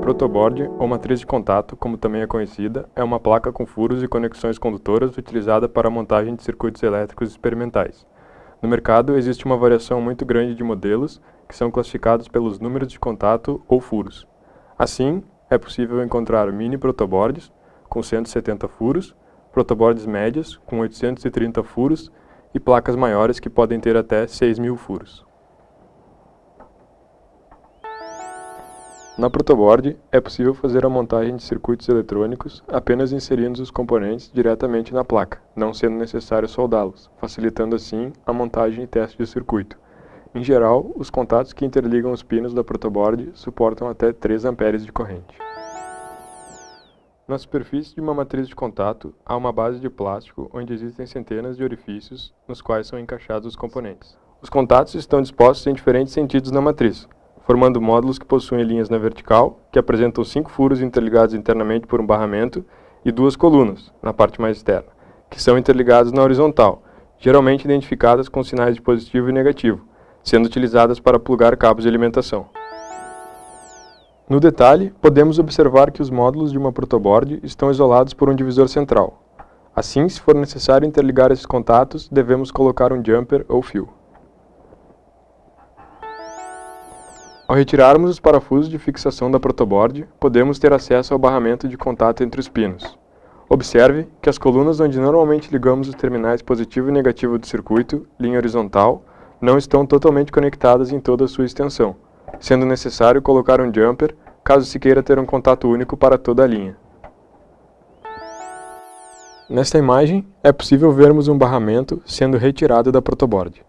Protoboard, ou matriz de contato, como também é conhecida, é uma placa com furos e conexões condutoras utilizada para a montagem de circuitos elétricos experimentais. No mercado, existe uma variação muito grande de modelos, que são classificados pelos números de contato ou furos. Assim, é possível encontrar mini protoboards, com 170 furos, protoboards médias, com 830 furos, e placas maiores que podem ter até 6.000 furos. Na protoboard, é possível fazer a montagem de circuitos eletrônicos apenas inserindo os componentes diretamente na placa, não sendo necessário soldá-los, facilitando assim a montagem e teste de circuito. Em geral, os contatos que interligam os pinos da protoboard suportam até 3 amperes de corrente. Na superfície de uma matriz de contato, há uma base de plástico onde existem centenas de orifícios nos quais são encaixados os componentes. Os contatos estão dispostos em diferentes sentidos na matriz, formando módulos que possuem linhas na vertical, que apresentam cinco furos interligados internamente por um barramento, e duas colunas, na parte mais externa, que são interligadas na horizontal, geralmente identificadas com sinais de positivo e negativo, sendo utilizadas para plugar cabos de alimentação. No detalhe, podemos observar que os módulos de uma protoboard estão isolados por um divisor central. Assim, se for necessário interligar esses contatos, devemos colocar um jumper ou fio. Ao retirarmos os parafusos de fixação da protoboard, podemos ter acesso ao barramento de contato entre os pinos. Observe que as colunas onde normalmente ligamos os terminais positivo e negativo do circuito, linha horizontal, não estão totalmente conectadas em toda a sua extensão, sendo necessário colocar um jumper caso se queira ter um contato único para toda a linha. Nesta imagem, é possível vermos um barramento sendo retirado da protoboard.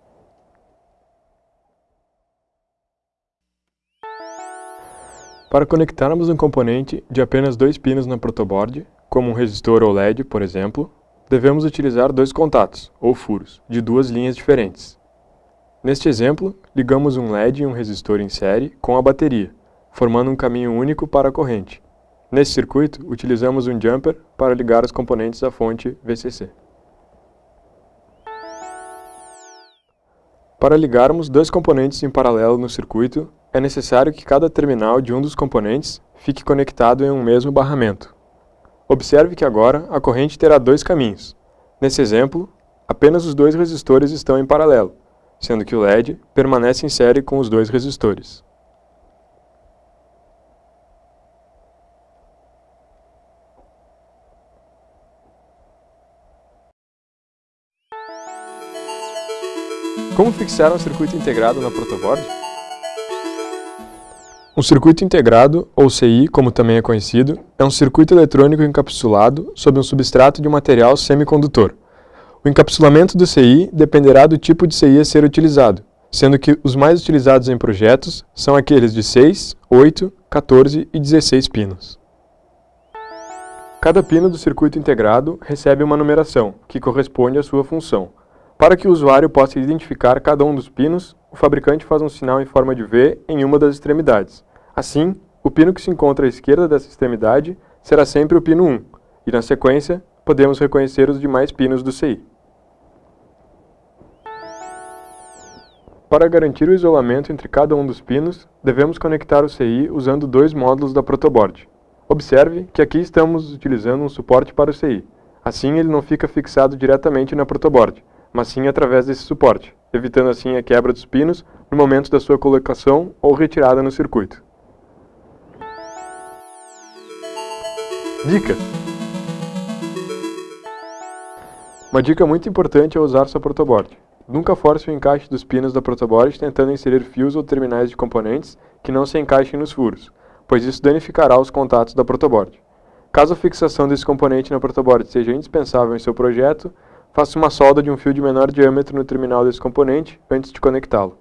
Para conectarmos um componente de apenas dois pinos na protoboard, como um resistor ou LED, por exemplo, devemos utilizar dois contatos, ou furos, de duas linhas diferentes. Neste exemplo, ligamos um LED e um resistor em série com a bateria, formando um caminho único para a corrente. Nesse circuito, utilizamos um jumper para ligar os componentes à fonte VCC. Para ligarmos dois componentes em paralelo no circuito, é necessário que cada terminal de um dos componentes fique conectado em um mesmo barramento. Observe que agora a corrente terá dois caminhos. Nesse exemplo, apenas os dois resistores estão em paralelo, sendo que o LED permanece em série com os dois resistores. Como fixar um circuito integrado na protoboard? Um circuito integrado, ou CI, como também é conhecido, é um circuito eletrônico encapsulado sob um substrato de um material semicondutor. O encapsulamento do CI dependerá do tipo de CI a ser utilizado, sendo que os mais utilizados em projetos são aqueles de 6, 8, 14 e 16 pinos. Cada pino do circuito integrado recebe uma numeração, que corresponde à sua função. Para que o usuário possa identificar cada um dos pinos, o fabricante faz um sinal em forma de V em uma das extremidades. Assim, o pino que se encontra à esquerda dessa extremidade será sempre o pino 1, e na sequência, podemos reconhecer os demais pinos do CI. Para garantir o isolamento entre cada um dos pinos, devemos conectar o CI usando dois módulos da protoboard. Observe que aqui estamos utilizando um suporte para o CI. Assim ele não fica fixado diretamente na protoboard, mas sim através desse suporte, evitando assim a quebra dos pinos no momento da sua colocação ou retirada no circuito. Dica! Uma dica muito importante é usar sua protoboard. Nunca force o encaixe dos pinos da protoboard tentando inserir fios ou terminais de componentes que não se encaixem nos furos, pois isso danificará os contatos da protoboard. Caso a fixação desse componente na protoboard seja indispensável em seu projeto, faça uma solda de um fio de menor diâmetro no terminal desse componente antes de conectá-lo.